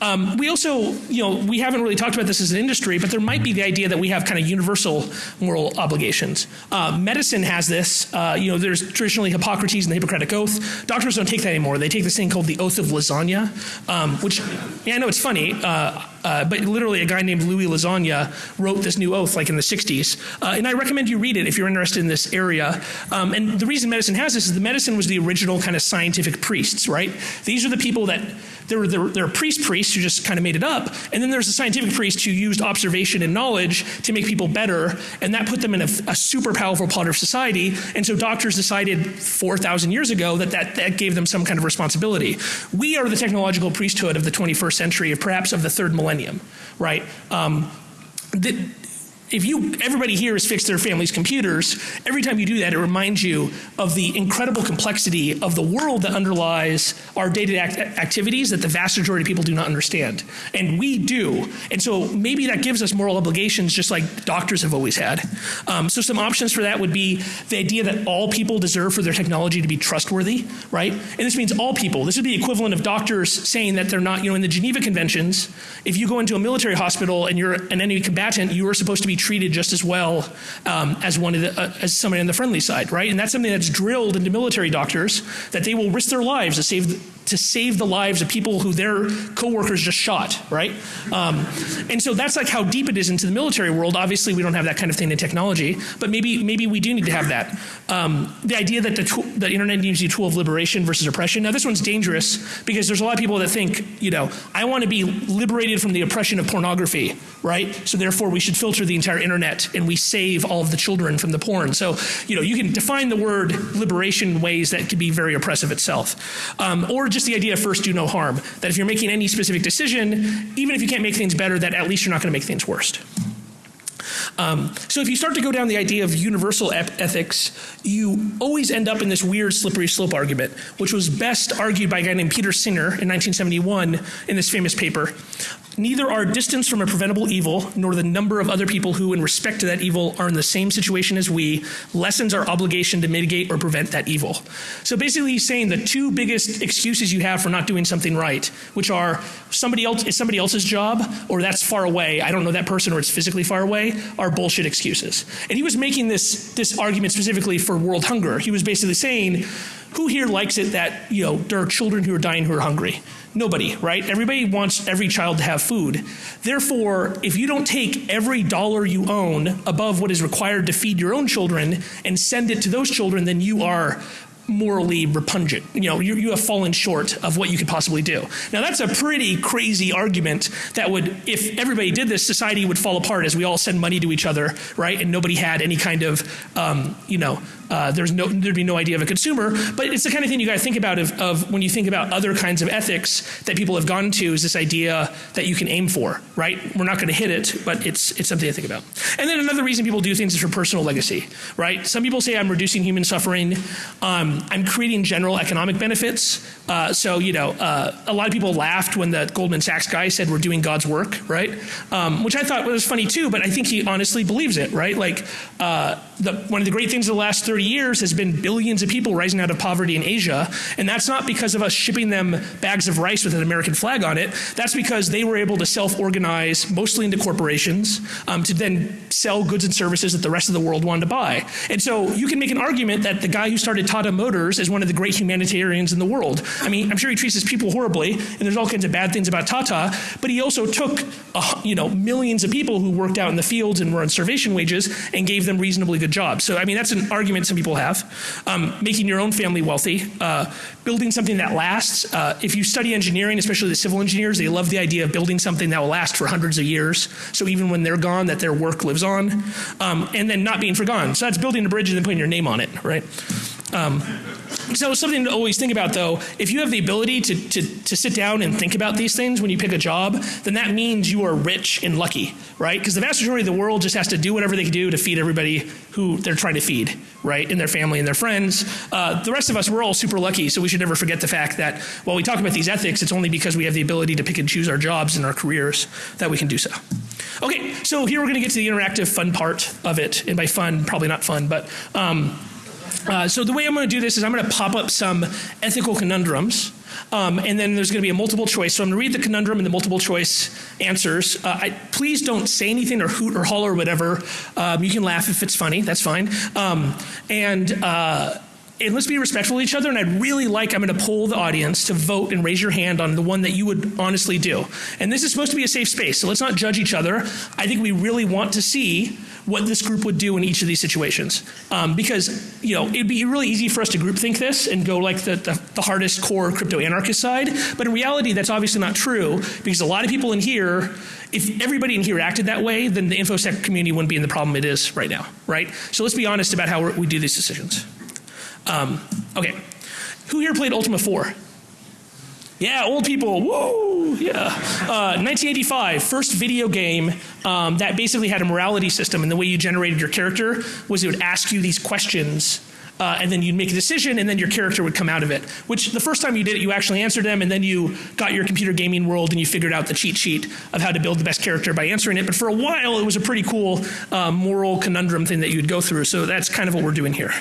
Um, we also, you know, we haven't really talked about this as an industry, but there might be the idea that we have kind of universal moral obligations. Uh, medicine has this. Uh, you know, there's traditionally Hippocrates and the Hippocratic Oath. Doctors don't take that anymore. They take this thing called the Oath of Lasagna, um, which, yeah, I know it's funny. Uh, Uh, but literally, a guy named Louis Lasagna wrote this new oath like in the 60s. Uh, and I recommend you read it if you're interested in this area. Um, and the reason medicine has this is the medicine was the original kind of scientific priests, right? These are the people that there were priest priests who just kind of made it up, and then there's the scientific priests who used observation and knowledge to make people better, and that put them in a, a super powerful part of society. And so doctors decided 4,000 years ago that, that that gave them some kind of responsibility. We are the technological priesthood of the 21st century, perhaps of the third millennium, right? Um, the, if you everybody here has fixed their family's computers every time you do that it reminds you of the incredible complexity of the world that underlies our day-to-day act activities that the vast majority of people do not understand. And we do. And so maybe that gives us moral obligations just like doctors have always had. Um, so some options for that would be the idea that all people deserve for their technology to be trustworthy right? And this means all people. This would be equivalent of doctors saying that they're not you know in the geneva conventions if you go into a military hospital and you're an enemy combatant you are supposed to be treated just as well um, as one of the, uh, as somebody on the friendly side, right? And that's something that's drilled into military doctors that they will risk their lives to save to save the lives of people who their coworkers just shot, right? Um, and so that's like how deep it is into the military world. Obviously, we don't have that kind of thing in technology, but maybe maybe we do need to have that. Um, the idea that the, tool, the internet needs to a tool of liberation versus oppression. Now, this one's dangerous because there's a lot of people that think, you know, I want to be liberated from the oppression of pornography, right? So therefore, we should filter the entire internet and we save all of the children from the porn. So, you know, you can define the word liberation ways that could be very oppressive itself, um, or just the idea of first do no harm. That if you're making any specific decision, even if you can't make things better, that at least you're not going to make things worse. Um, so if you start to go down the idea of universal ethics, you always end up in this weird slippery slope argument, which was best argued by a guy named Peter Singer in 1971 in this famous paper. Neither our distance from a preventable evil, nor the number of other people who, in respect to that evil, are in the same situation as we, lessens our obligation to mitigate or prevent that evil. So basically, he's saying the two biggest excuses you have for not doing something right, which are somebody else is somebody else's job, or that's far away, I don't know that person, or it's physically far away, are bullshit excuses. And he was making this this argument specifically for world hunger. He was basically saying, who here likes it that you know there are children who are dying who are hungry? Nobody, right? Everybody wants every child to have food. Therefore, if you don't take every dollar you own above what is required to feed your own children and send it to those children, then you are morally repugnant. You know, you, you have fallen short of what you could possibly do. Now, that's a pretty crazy argument that would, if everybody did this, society would fall apart as we all send money to each other, right? And nobody had any kind of, um, you know, uh, there's no, there'd be no idea of a consumer. But it's the kind of thing you got to think about of, of when you think about other kinds of ethics that people have gone to is this idea that you can aim for, right? We're not going to hit it, but it's, it's something to think about. And then another reason people do things is for personal legacy, right? Some people say I'm reducing human suffering. Um, I'm creating general economic benefits. Uh, so, you know, uh, a lot of people laughed when the Goldman Sachs guy said we're doing God's work, right? Um, which I thought was funny too, but I think he honestly believes it, right? Like, uh, the, one of the great things of the last 30 years has been billions of people rising out of poverty in Asia. And that's not because of us shipping them bags of rice with an American flag on it. That's because they were able to self organize, mostly into corporations, um, to then sell goods and services that the rest of the world wanted to buy. And so you can make an argument that the guy who started Tata Motors is one of the great humanitarians in the world. I mean, I'm sure he treats his people horribly, and there's all kinds of bad things about Tata, but he also took, uh, you know, millions of people who worked out in the fields and were on starvation wages and gave them reasonably good jobs. So, I mean, that's an argument some people have. Um, making your own family wealthy, uh, building something that lasts. Uh, if you study engineering, especially the civil engineers, they love the idea of building something that will last for hundreds of years. So even when they're gone, that their work lives on. Um, and then not being forgotten. So that's building a bridge and then putting your name on it, right? Um, so something to always think about though, if you have the ability to, to, to sit down and think about these things when you pick a job, then that means you are rich and lucky, right? Because the vast majority of the world just has to do whatever they can do to feed everybody who they're trying to feed, right? And their family and their friends. Uh, the rest of us, we're all super lucky, so we should never forget the fact that while we talk about these ethics, it's only because we have the ability to pick and choose our jobs and our careers that we can do so. Okay, so here we're going to get to the interactive fun part of it. And by fun, probably not fun, but um, uh, so the way I'm going to do this is I'm going to pop up some ethical conundrums. Um, and then there's going to be a multiple choice. So I'm going to read the conundrum and the multiple choice answers. Uh, I, please don't say anything or hoot or holler or whatever. Um, you can laugh if it's funny. That's fine. Um, and uh, and let's be respectful of each other. And I'd really like, I'm going to poll the audience to vote and raise your hand on the one that you would honestly do. And this is supposed to be a safe space, so let's not judge each other. I think we really want to see what this group would do in each of these situations. Um, because, you know, it'd be really easy for us to groupthink this and go like the, the, the hardest core crypto anarchist side. But in reality, that's obviously not true because a lot of people in here, if everybody in here acted that way, then the InfoSec community wouldn't be in the problem it is right now, right? So let's be honest about how we do these decisions. Um, okay. Who here played Ultima 4? Yeah, old people, whoa, yeah. Uh, 1985, first video game um, that basically had a morality system, and the way you generated your character was it would ask you these questions. Uh, and then you'd make a decision, and then your character would come out of it. Which the first time you did it, you actually answered them, and then you got your computer gaming world, and you figured out the cheat sheet of how to build the best character by answering it. But for a while, it was a pretty cool uh, moral conundrum thing that you'd go through. So that's kind of what we're doing here.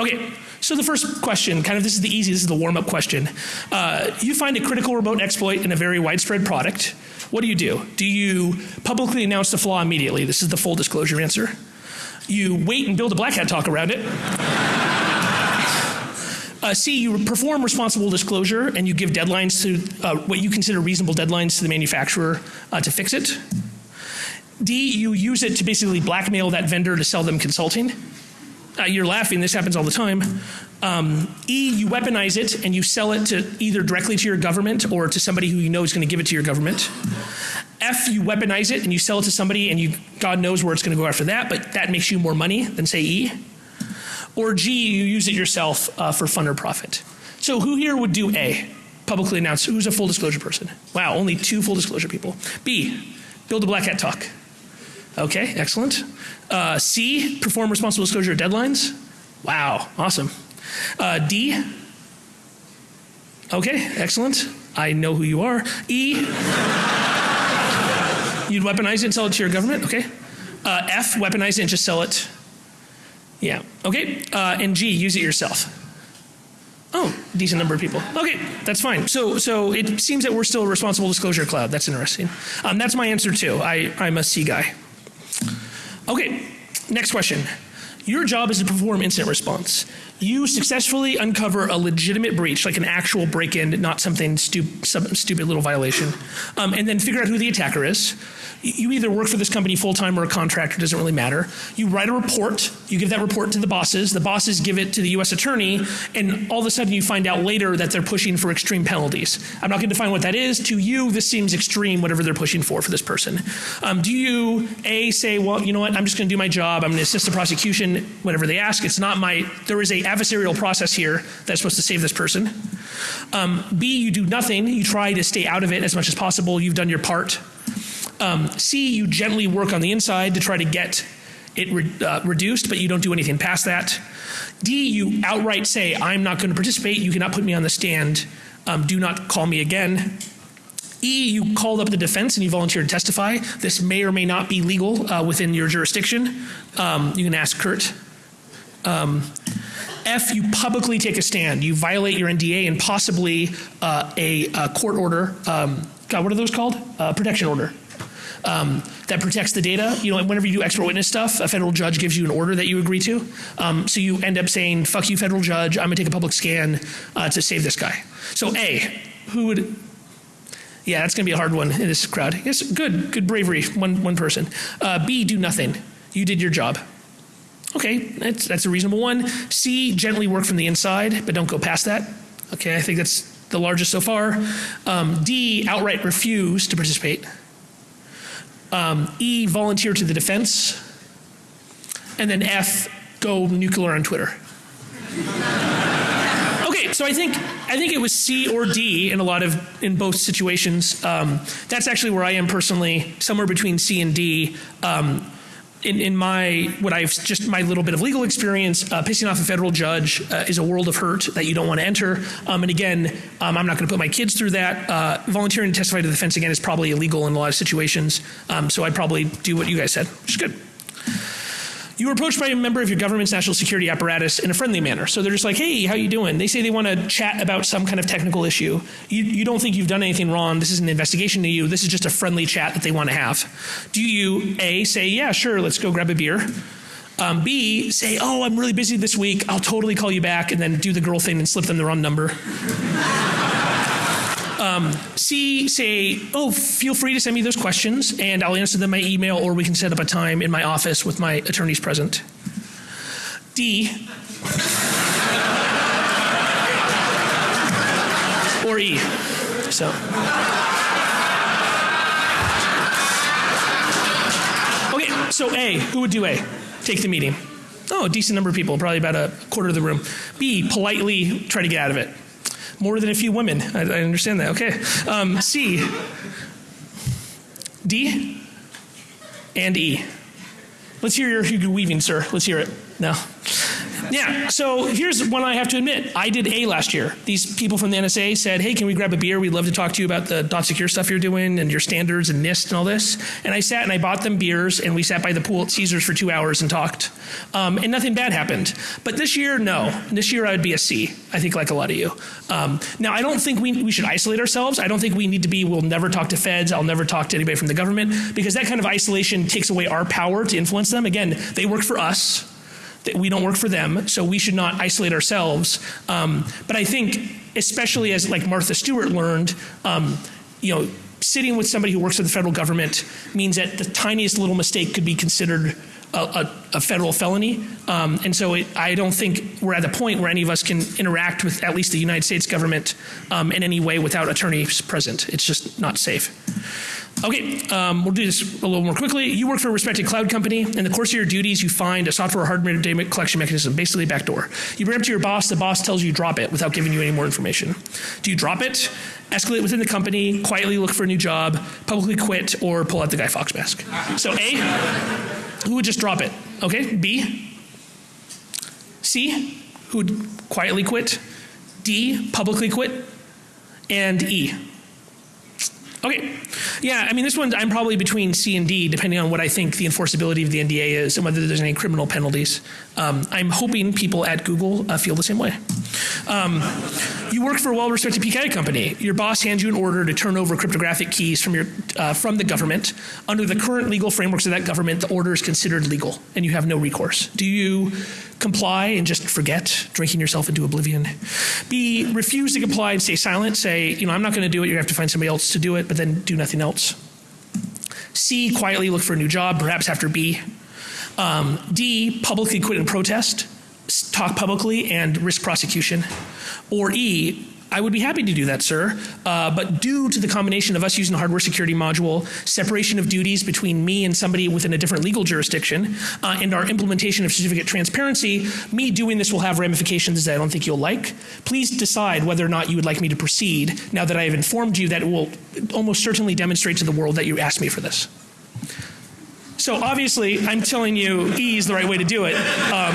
Okay, so the first question, kind of this is the easy, this is the warm up question. Uh, you find a critical remote exploit in a very widespread product. What do you do? Do you publicly announce the flaw immediately? This is the full disclosure answer. You wait and build a black hat talk around it. Uh, C, you perform responsible disclosure and you give deadlines to uh, what you consider reasonable deadlines to the manufacturer uh, to fix it. D, you use it to basically blackmail that vendor to sell them consulting uh, you're laughing, this happens all the time. Um, e, you weaponize it and you sell it to either directly to your government or to somebody who you know is going to give it to your government. F, you weaponize it and you sell it to somebody and you, God knows where it's going to go after that, but that makes you more money than say E. Or G, you use it yourself uh, for fun or profit. So who here would do A? Publicly announce who's a full disclosure person? Wow, only two full disclosure people. B, build a black hat talk. Okay, excellent. Uh, C, perform responsible disclosure deadlines. Wow, awesome. Uh, D, okay, excellent. I know who you are. E, you'd weaponize it and sell it to your government. Okay. Uh, F, weaponize it and just sell it. Yeah. Okay. Uh, and G, use it yourself. Oh, decent number of people. Okay, that's fine. So, so it seems that we're still a responsible disclosure cloud. That's interesting. Um, that's my answer too. I, I'm a C guy. Okay, next question. Your job is to perform incident response. You successfully uncover a legitimate breach, like an actual break in, not something stu some stupid little violation, um, and then figure out who the attacker is you either work for this company full time or a contractor, doesn't really matter. You write a report, you give that report to the bosses, the bosses give it to the US attorney, and all of a sudden you find out later that they're pushing for extreme penalties. I'm not going to define what that is. To you, this seems extreme, whatever they're pushing for for this person. Um, do you, A, say, well, you know what, I'm just going to do my job, I'm going to assist the prosecution, whatever they ask. It's not my, there is a adversarial process here that's supposed to save this person. Um, B, you do nothing, you try to stay out of it as much as possible, you've done your part. Um, C, you gently work on the inside to try to get it re uh, reduced, but you don't do anything past that. D, you outright say, I'm not going to participate, you cannot put me on the stand, um, do not call me again. E, you called up the defense and you volunteered to testify. This may or may not be legal uh, within your jurisdiction. Um, you can ask Kurt. Um, F, you publicly take a stand. You violate your NDA and possibly uh, a, a, court order. Um, God, what are those called? Uh, protection order um, that protects the data. You know, whenever you do expert witness stuff, a federal judge gives you an order that you agree to. Um, so you end up saying, fuck you, federal judge, I'm gonna take a public scan uh, to save this guy. So A, who would, yeah, that's gonna be a hard one in this crowd. Yes, good, good bravery, one, one person. Uh, B, do nothing. You did your job. Okay, that's, that's a reasonable one. C, gently work from the inside, but don't go past that. Okay, I think that's the largest so far. Um, D, outright refuse to participate. Um, e, volunteer to the defense. And then F, go nuclear on Twitter. okay, so I think I think it was C or D in a lot of in both situations. Um, that's actually where I am personally, somewhere between C and D. Um, in, in my what I've just my little bit of legal experience, uh, pissing off a federal judge uh, is a world of hurt that you don't want to enter. Um, and again, um, I'm not going to put my kids through that. Uh, volunteering to testify to the defense again is probably illegal in a lot of situations. Um, so I'd probably do what you guys said, which is good. You were approached by a member of your government's national security apparatus in a friendly manner. So they're just like, hey, how you doing? They say they want to chat about some kind of technical issue. You, you don't think you've done anything wrong. This is an investigation to you. This is just a friendly chat that they want to have. Do you, A, say, yeah, sure, let's go grab a beer? Um, B, say, oh, I'm really busy this week. I'll totally call you back, and then do the girl thing and slip them the wrong number. Um, C, say, oh, feel free to send me those questions, and I'll answer them by email, or we can set up a time in my office with my attorneys present. D, or E. So. Okay, so A, who would do A? Take the meeting. Oh, a decent number of people, probably about a quarter of the room. B, politely try to get out of it. More than a few women. I, I understand that. Okay. Um, C, D, and E. Let's hear your Hugo Weaving, sir. Let's hear it. No. Yeah, so here's one I have to admit. I did A last year. These people from the NSA said, hey, can we grab a beer? We'd love to talk to you about the dot secure stuff you're doing and your standards and NIST and all this. And I sat and I bought them beers and we sat by the pool at Caesars for two hours and talked. Um, and nothing bad happened. But this year, no. This year I would be a C, I think like a lot of you. Um, now, I don't think we, we should isolate ourselves. I don't think we need to be, we'll never talk to feds, I'll never talk to anybody from the government, because that kind of isolation takes away our power to influence them. Again, they work for us we don't work for them, so we should not isolate ourselves. Um, but I think, especially as like Martha Stewart learned, um, you know, sitting with somebody who works for the federal government means that the tiniest little mistake could be considered a, a, a federal felony. Um, and so it, I don't think we're at the point where any of us can interact with at least the United States government um, in any way without attorneys present. It's just not safe. Okay, um, we'll do this a little more quickly. You work for a respected cloud company. In the course of your duties, you find a software or hardware data collection mechanism, basically a backdoor. You bring it to your boss. The boss tells you drop it without giving you any more information. Do you drop it, escalate within the company, quietly look for a new job, publicly quit, or pull out the Guy Fawkes mask? So A, who would just drop it? Okay. B, C, who would quietly quit? D, publicly quit? And E, Okay. Yeah, I mean, this one I'm probably between C and D, depending on what I think the enforceability of the NDA is and whether there's any criminal penalties. Um, I'm hoping people at Google uh, feel the same way. Um, you work for a well-respected PKI company. Your boss hands you an order to turn over cryptographic keys from your uh, from the government. Under the current legal frameworks of that government, the order is considered legal, and you have no recourse. Do you comply and just forget, drinking yourself into oblivion. B, refuse to comply and stay silent. Say, you know, I'm not going to do it. You're going to have to find somebody else to do it, but then do nothing else. C, quietly look for a new job, perhaps after B. Um, D, publicly quit and protest, talk publicly and risk prosecution. Or E, I would be happy to do that, sir. Uh, but due to the combination of us using the hardware security module, separation of duties between me and somebody within a different legal jurisdiction, uh, and our implementation of certificate transparency, me doing this will have ramifications that I don't think you'll like. Please decide whether or not you would like me to proceed now that I have informed you that it will almost certainly demonstrate to the world that you asked me for this. So obviously, I'm telling you E is the right way to do it. Um,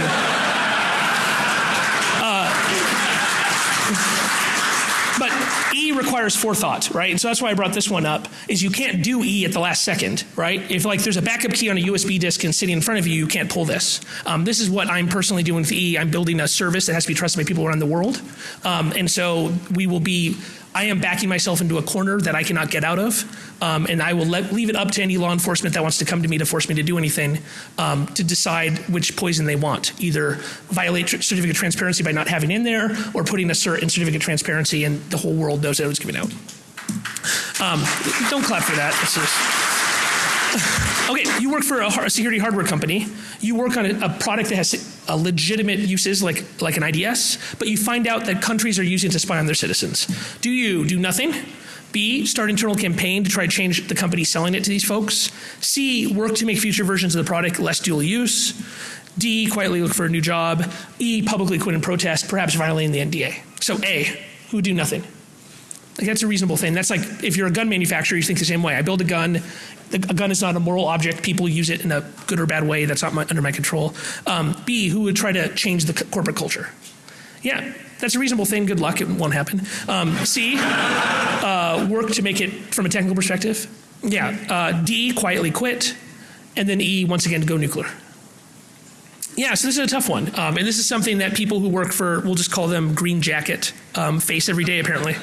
But E requires forethought, right? And so that's why I brought this one up, is you can't do E at the last second, right? If like there's a backup key on a USB disk and sitting in front of you, you can't pull this. Um, this is what I'm personally doing with E. I'm building a service that has to be trusted by people around the world. Um, and so we will be I am backing myself into a corner that I cannot get out of, um, and I will let, leave it up to any law enforcement that wants to come to me to force me to do anything um, to decide which poison they want. Either violate certificate of transparency by not having in there, or putting a cert in certificate of transparency, and the whole world knows that it was given out. Um, don't clap for that. Just... Okay, you work for a, security hardware company. You work on a, a product that has a legitimate uses like, like an IDS, but you find out that countries are using it to spy on their citizens. Do you do nothing? B, start internal campaign to try to change the company selling it to these folks. C, work to make future versions of the product less dual use. D, quietly look for a new job. E, publicly quit and protest, perhaps violating the NDA. So A, who do nothing. Like that's a reasonable thing. That's like if you're a gun manufacturer, you think the same way. I build a gun, a gun is not a moral object. People use it in a good or bad way. That's not my, under my control. Um, B, who would try to change the corporate culture? Yeah, that's a reasonable thing. Good luck. It won't happen. Um, C, uh, work to make it from a technical perspective. Yeah. Uh, D, quietly quit. And then E, once again, to go nuclear. Yeah, so this is a tough one. Um, and this is something that people who work for, we'll just call them green jacket, um, face every day apparently.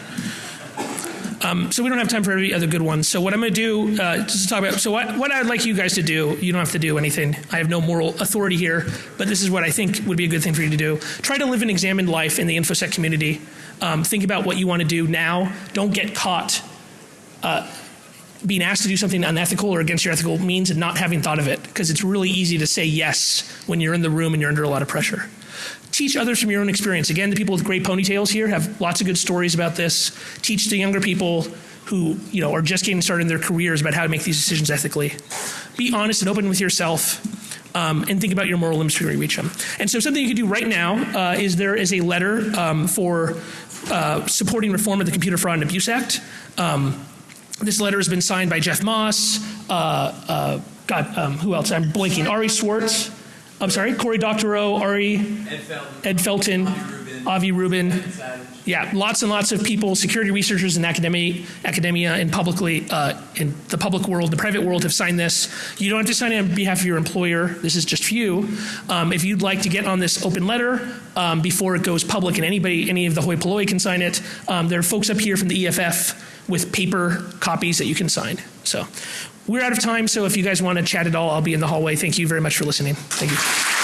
Um, so we don't have time for every other good one. So what I'm going to do, uh, just to talk about, so what, what I'd like you guys to do, you don't have to do anything. I have no moral authority here, but this is what I think would be a good thing for you to do. Try to live an examined life in the InfoSec community. Um, think about what you want to do now. Don't get caught uh, being asked to do something unethical or against your ethical means and not having thought of it, because it's really easy to say yes when you're in the room and you're under a lot of pressure teach others from your own experience. Again, the people with great ponytails here have lots of good stories about this. Teach the younger people who you know are just getting started in their careers about how to make these decisions ethically. Be honest and open with yourself. Um, and think about your moral limits before you reach them. And so, something you can do right now uh, is there is a letter um, for uh, supporting reform of the Computer Fraud and Abuse Act. Um, this letter has been signed by Jeff Moss. Uh, uh God, um, who else? I'm blinking. Ari Schwartz. I'm sorry, Cory Doctorow, Ari, Ed Felten, Ed Felten Avi Rubin. Yeah, lots and lots of people, security researchers in academia, academia and publicly uh, in the public world, the private world have signed this. You don't have to sign it on behalf of your employer. This is just for you. Um, if you'd like to get on this open letter um, before it goes public, and anybody, any of the hoi polloi can sign it, um, there are folks up here from the EFF with paper copies that you can sign. So we're out of time, so if you guys want to chat at all, I'll be in the hallway. Thank you very much for listening. Thank you.